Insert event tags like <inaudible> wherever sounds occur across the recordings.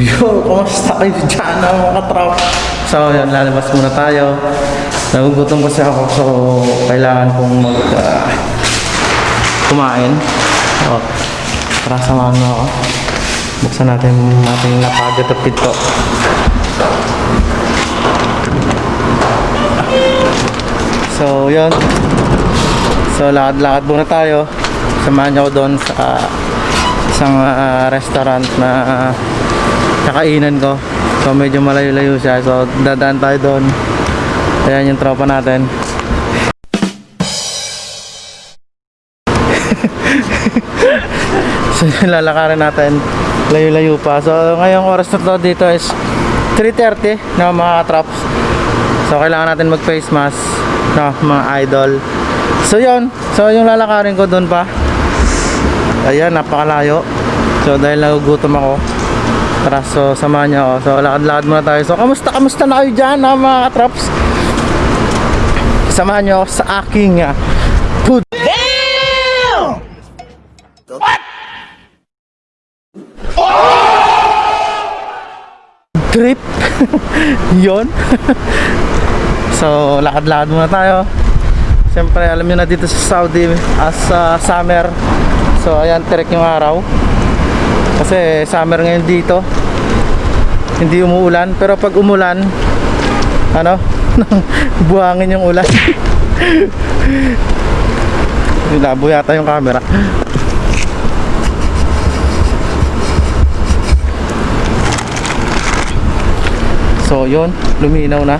Yo, kumusta kayo dyan mga katrap? So, yan, lalabas muna tayo. Nagugutom kasi ako, so kailangan kong mag ah, kumain. So, tara samahan mo ako. Buksan natin ating napagatapid ko. So, yun. So, lakad-lakad muna tayo. Samahan niyo ako doon sa isang ah, restaurant na ah, kakainan ko. So, medyo malayo-layo siya. So, dadaan tayo doon. Ayan yung tropa natin. <laughs> so, lalakarin natin. Layo-layo pa. So, ngayong oras na to dito is 3.30 na mga traps. So, kailangan natin mag-face mask. No, mga idol. So, yun. So, yung lalakarin ko doon pa. Ayan, napakalayo. So, dahil nagugutom ako. Tara, so, samahan niyo ako. So, lakad-lakad muna tayo. So, kamusta, kamusta na kayo dyan, ha, mga katraps? Samahan niyo sa aking uh, food. Trip. <laughs> Yon. <laughs> so, lakad-lakad muna tayo. Siyempre, alam niyo na dito sa Saudi as uh, summer. So, ayan, tirek yung araw. Kasi summer ngayon dito. Hindi umuulan, pero pag umulan, ano, <laughs> buhangin yung ulan. <laughs> Labo yata yung camera. So, yun, luminaw na.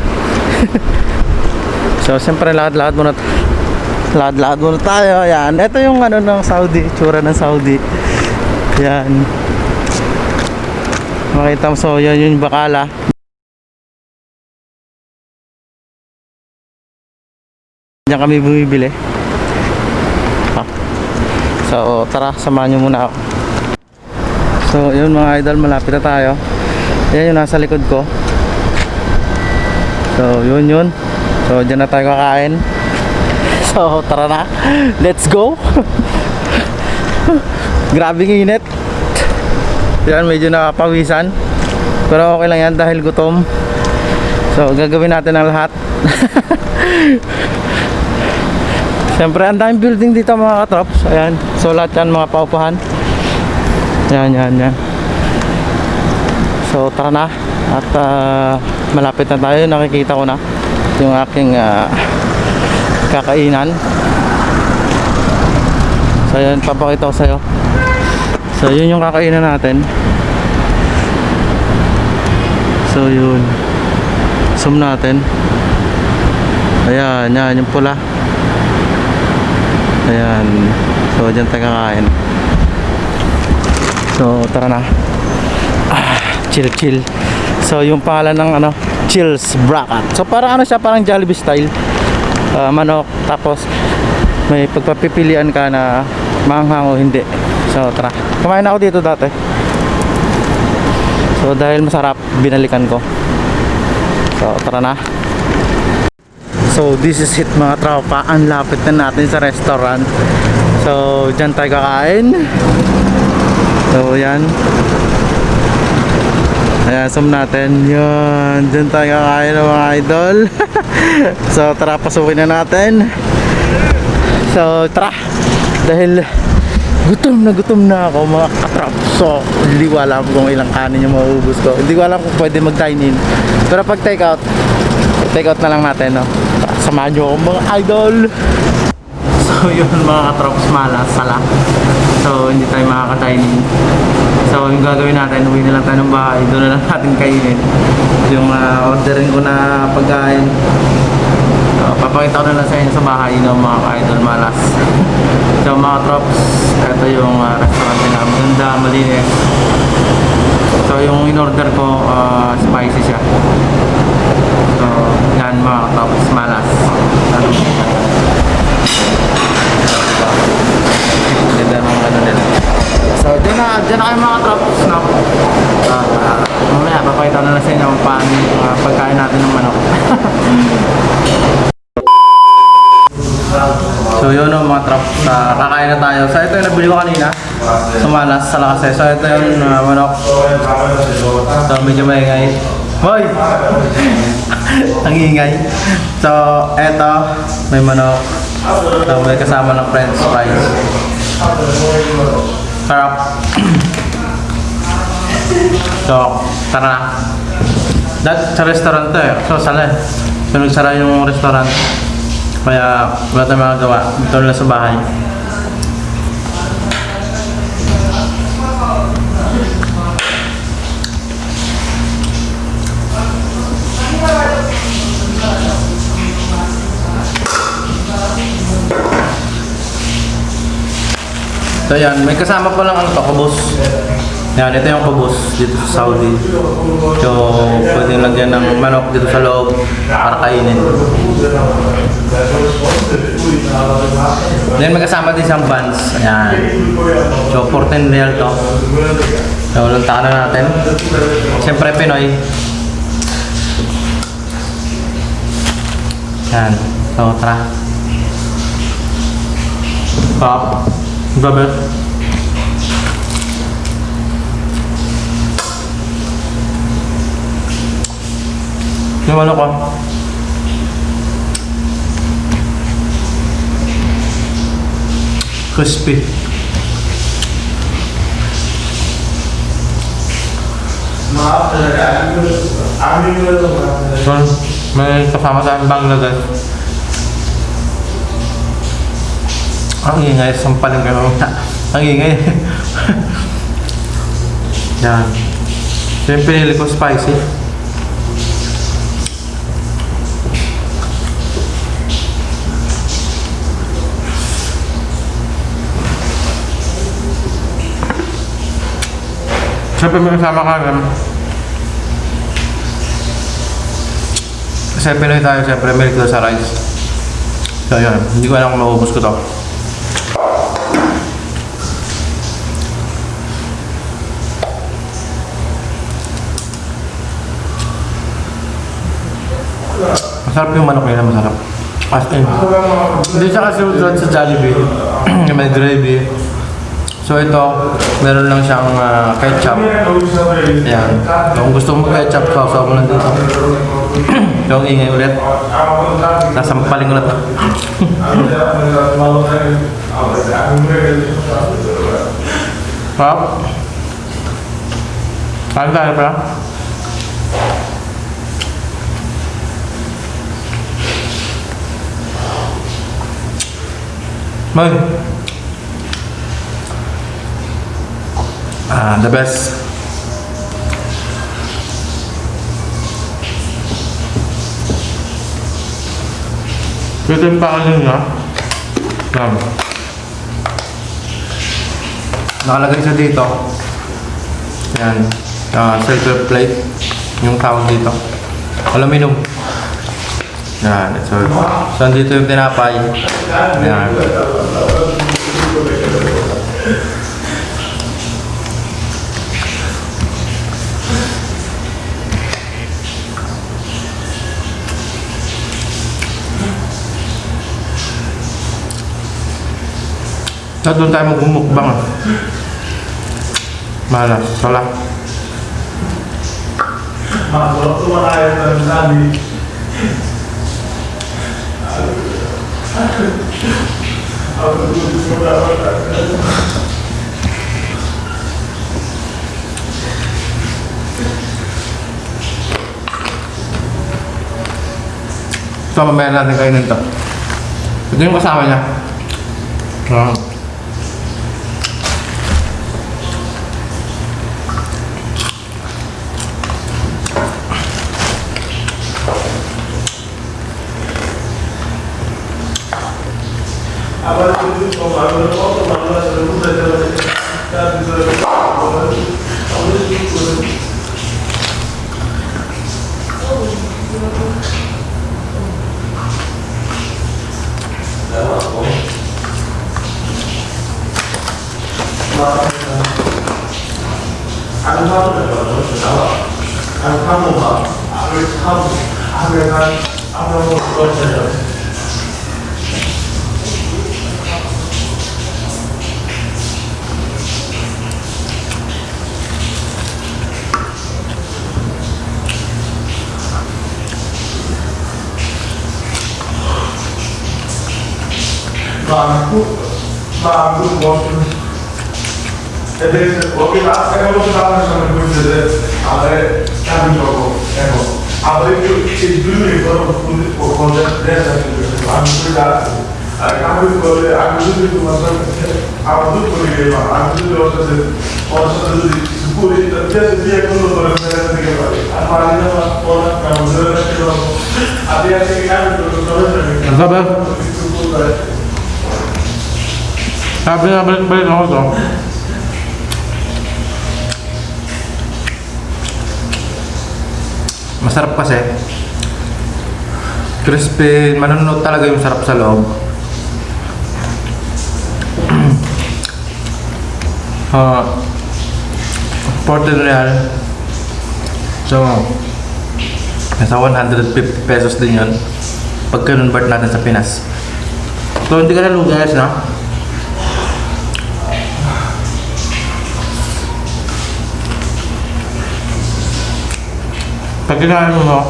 <laughs> so, siyempre, lahat-lahat muna lahat-lahat muna tayo. Ayan, ito yung ano ng Saudi, tsura ng Saudi. Ayan. Makita mo, so, yan yung bakala. Diyan kami bumibili. Ah. So, tara, samahan nyo muna ako. So, yun mga idol, malapit na tayo. Yan yung nasa likod ko. So, yun yun. So, dyan na tayo kakain. <laughs> So, tara na. Let's go. <laughs> Grabe ng init. Yan, medyo nakapawisan. Pero okay lang yan dahil gutom. So, gagawin natin ang lahat. <laughs> Siyempre, ang daming building dito mga katrops. Ayan. So, lahat yan mga paupahan. Yan, yan, yan. So, tara na. At ah, malapit na tayo. Nakikita ko na yung aking ah, kakainan. So, yan. Papakita ko sa'yo. So, yun yung kakainan natin. So, yun. Zoom natin. Ayan, yan. Yung pula. Ayan. So, dyan tayo kakain. So, tara na. Ah, chill, chill. So, yung pangalan ng ano, Chills Bracket. So, parang ano siya, parang Jollibee style. Ah, manok. Tapos, may pagpapipilian ka na maanghang o hindi. So, tara. Kumain ako dito dati. So, dahil masarap, binalikan ko. So, tara na. So this is it mga tropa Ang lapit na natin sa restaurant So dyan tayo kakain So yan Ayan zoom natin Yan Dyan tayo kakain mga idol <laughs> So tara pasukin na natin So tara Dahil Gutom na gutom na ako mga katrap. So hindi ko alam kung ilang kanin yung mauubos ko. Hindi ko alam kung pwede mag dine in. Pero pag take out take out na lang natin no? Samahan nyo ako mga idol. <laughs> So yun mga katrops malas sala. So hindi tayo makaka-dining so yung gagawin natin uwi na lang tayo ng bahay. Doon na lang natin kainin yung uh, orderin ko na pagkain. So, papakita ko na lang sa inyo sa bahay no, mga idol malas <laughs> so mga trops ito yung uh, restaurant nila maganda malinis so yung in order ko uh, spicy siya So, yan mga tapos malas. Ano Ganda ng ano nila. So, dyan na, dyan na kayo mga traps, no? Uh, mamaya, papakita na lang sa inyo kung paano yung uh, pagkain natin ng manok. so, yun no, mga traps. Uh, kakain na tayo. So, ito yung nabili ko kanina. Sumalas sa lakas. So ito yung uh, manok. So medyo maingay. Hoy! <laughs> Ang ingay. So eto, may manok. So may kasama ng french fries. Sarap. <clears throat> so, tara na. Dat sa restaurant to eh. So, sana eh. So, nagsara yung restaurant. Kaya, wala tayong magagawa. Dito na sa bahay. So yan, may kasama pa lang ano to, kubos. Yan, ito yung kubos dito sa Saudi. So, pwede lagyan ng manok dito sa loob para kainin. Then may kasama din siyang buns. Ayan. So, 14 real to. So, luntakan na natin. Siyempre, Pinoy. Yan. So, tara. Pop. Gabi. Yung ano ko? Crispy. Maaf talaga. Amin mo lang maaf talaga. So, may kasama sa Bangladesh. Ang ingay, sampaling ka naman. Ang ingay. Yan. So yung pinili ko spicy. Siyempre may kasama ka naman. Kasi Pinoy tayo, siyempre may sa rice. So yun, hindi ko alam kung maubos ko to. Masarap yung manok nila, masarap. As in. Hindi siya kasi tulad sa Jollibee. <clears throat> may gravy. So ito, meron lang siyang ah, ketchup. Ayan. Kung gusto mo ketchup, sausaw mo lang dito. <clears throat> yung ingay ulit. Nasampaling to. <laughs> Sarap. Kain tayo pala. Mag. Ah, the best. Pwede pa ka niya. Yan. Nakalagay siya dito. Yan. Ah, silver plate. Yung tawag dito. Aluminum. Yan. So, so andito yung tinapay. Yan. So, doon tayo magmumukbang. ah. Malas. Wala. Masuk tuh air dan tadi. Aku dulu sudah Ito, mamaya natin kainin to. Ito yung kasama niya. Ah. 알파고라고 나와 알파고가 알을 타고 알을 간 알로 불어져요 마구 마구 원수 ওকে আজকে হলো সামনে সামনে বলছে যে আমাদের সামনে যাব এখন আবার একটু এই দুই মিনিট পর আমি তো যাচ্ছি আর আমি বলে আমি যদি তোমার আপনি আপনার ভাই নমস্কার Masarap kasi. Crispy, manunod talaga yung sarap sa loob. <clears throat> Ah, 14 real. So, nasa 150 pesos din yun. Pag convert natin sa Pinas. So, hindi ka na lugas, no? Pag kinain mo, no?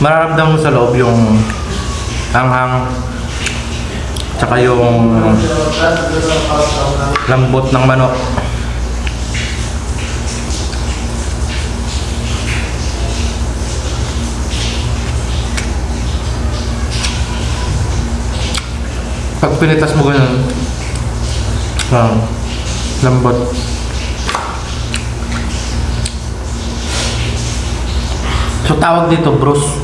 Mararamdaman mo sa loob yung hanghang tsaka yung lambot ng manok. Pag pinitas mo ganun, parang lambot. So tawag dito, bros.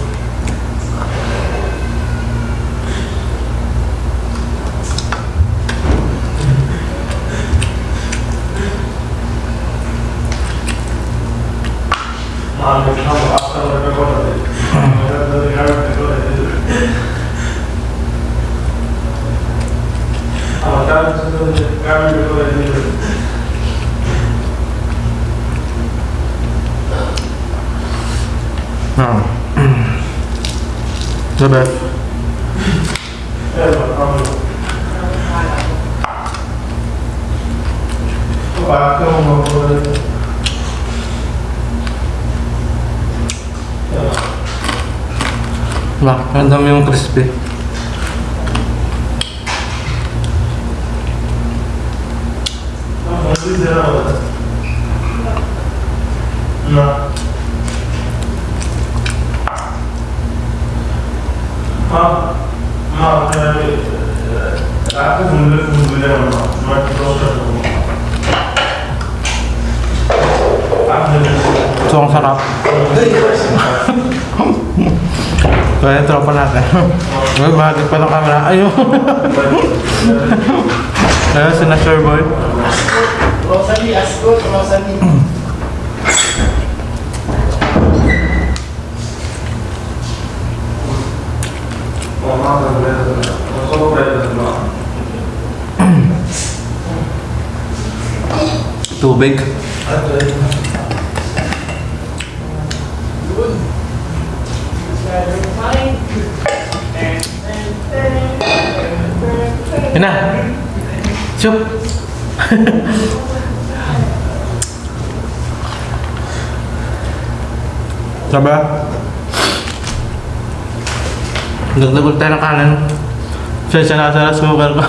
Tebe. Lá, vai dar um crispy. Não. Tuwang sarap. Kaya tropa natin. Uy, bahagit pa ng camera. Ayun. <laughs> Ayun, si sinashare boy. Rosalie, asko, Rosalie. Oh, Tubig. Yun na. Chup. Sabi? Dagdagon tayo ng kanan. Siya na sa sugar ko.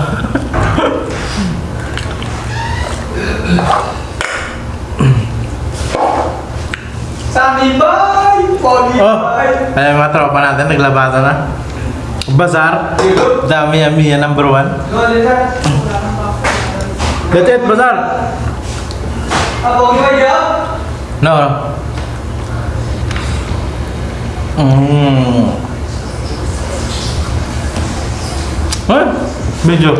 Boy! Pogi Oh, Boy! ay mga tropa natin, naglabasa na. Bazar. Dami Yamiya number one. Gole na. That's it, Bazar. Ah, Pogi Boy ya? No, no. Mm. What? Medyo.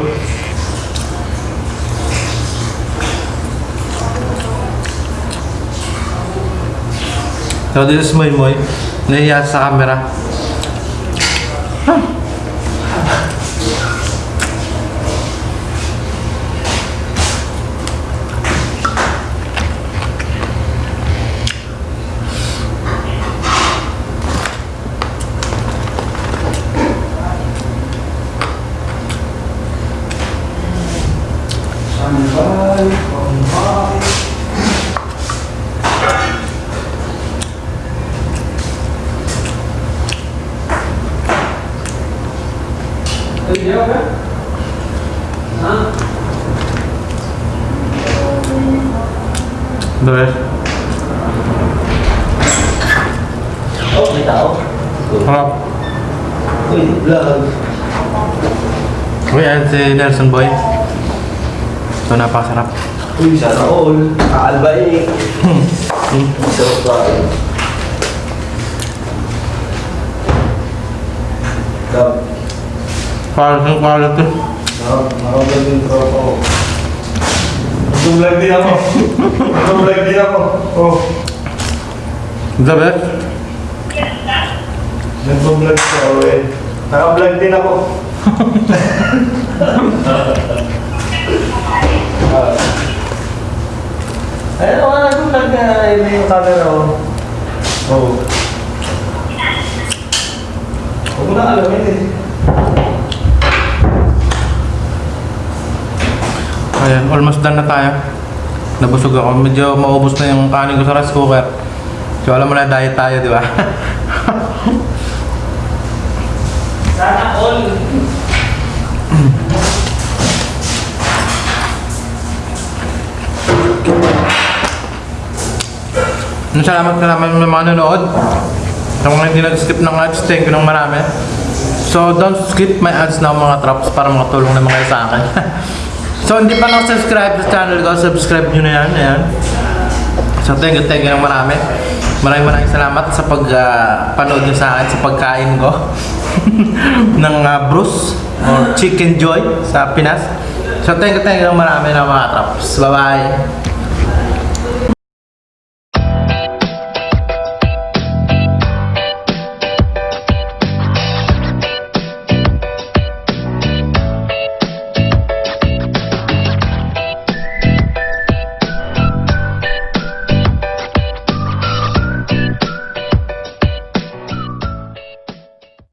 So this is Moy Moy. Nahiya sa camera. Huh? Dover? Oh, may tao. Harap. Uy, vlog. Uy, ayan si Nelson Boy. Ito, napakasarap. Uy, sana all. Kaalba eh. Hmm. Sarap pa eh. Quality, quality. Sarap. Maraming din tropa ko. Nag-vlog din ako. Nag-vlog din ako. Oh. The best. Nag-vlog siya eh. Naka-vlog din ako. Ayun, wala na kung nag- yung camera ko. Oh. Huwag mo na alamin eh. Ayan, almost done na tayo. Nabusog ako. Medyo maubos na yung kanin ko sa rice cooker. So alam mo na diet tayo, di ba? <laughs> Sana all. Nung salamat ka naman mga nanonood. Sa mga hindi nag-skip ng ads, thank you ng marami. So, don't skip my ads na mga traps para makatulong naman kayo sa akin. <laughs> so, hindi pa nakasubscribe sa channel ko, subscribe nyo na yan. Ayan. So, thank you, thank you ng marami. Maraming maraming salamat sa pag-panood nyo sa akin sa pagkain ko <laughs> ng ah, Bruce or Chicken Joy sa Pinas. So, thank you, thank you ng marami ng mga traps. Bye-bye!